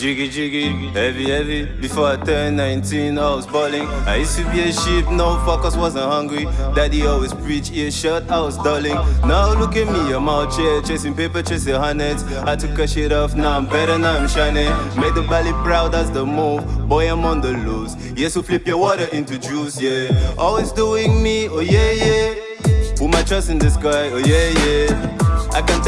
jiggy jiggy, heavy heavy. Before I turned 19, I was balling. I used to be a sheep, no focus, wasn't hungry. Daddy always preach earshot, I was dulling. Now look at me, I'm out here chasing paper, chasing hundreds. I took a shit off, now I'm better, now I'm shining. Made the valley proud, that's the move. Boy, I'm on the loose. Yes, we flip your water into juice, yeah. Always doing me, oh yeah, yeah. Put my trust in this guy, oh yeah, yeah.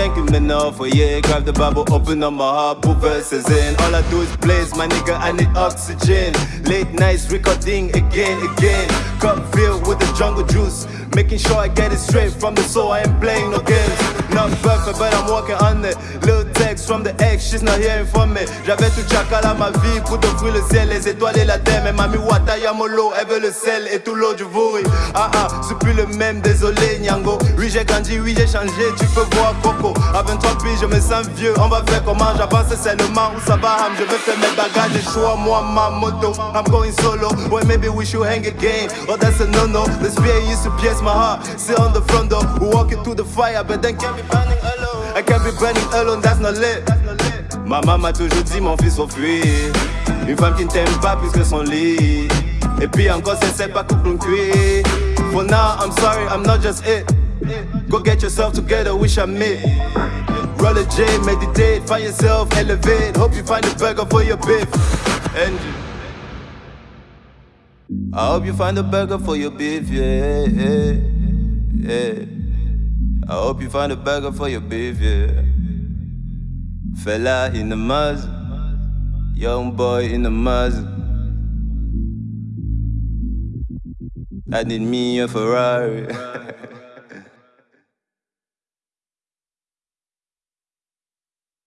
Thank him enough, oh yeah. Grab the Bible, open up my heart, put verses in. All I do is blaze, my nigga, I need oxygen. Late nights recording again, again. Cup filled with the jungle juice. Making sure I get it straight from the soul, I ain't playing no games. Not perfect, but I'm working on it. Little text from the ex, she's not hearing from me. J'avais tout chacal à ma vie pour t'offrir le ciel, les étoiles et la terre. Mais mamie Wata Yamolo, elle veut le sel et tout l'eau du vouri. Ah ah, c'est plus le même, désolé Nyango. Oui, j'ai grandi, oui, j'ai changé, tu peux voir Coco. À 23 piges, je me sens vieux. On va faire comment? J'avance seulement où ça va, Je veux faire mes bagages et choix, moi, ma moto. I'm going solo, well, maybe we should hang again. Oh, that's a no no. The spear used to pierce my heart. Sit on the front door, walking through the fire, but then can't be burning alone. I can't be burning alone, that's not lit. Ma maman m'a toujours dit, mon fils, faut fuir. Une femme qui ne t'aime pas plus que son lit. Et puis encore, c'est pas couple cuit. For now, I'm sorry, I'm not just it. Go get yourself together, wish I met. Roll a J, meditate, find yourself, elevate. Hope you find a burger for your beef. And I hope you find a burger for your beef, yeah, yeah. I hope you find a burger for your beef, yeah. Fella in the muzz, young boy in the muzz. I need me a Ferrari.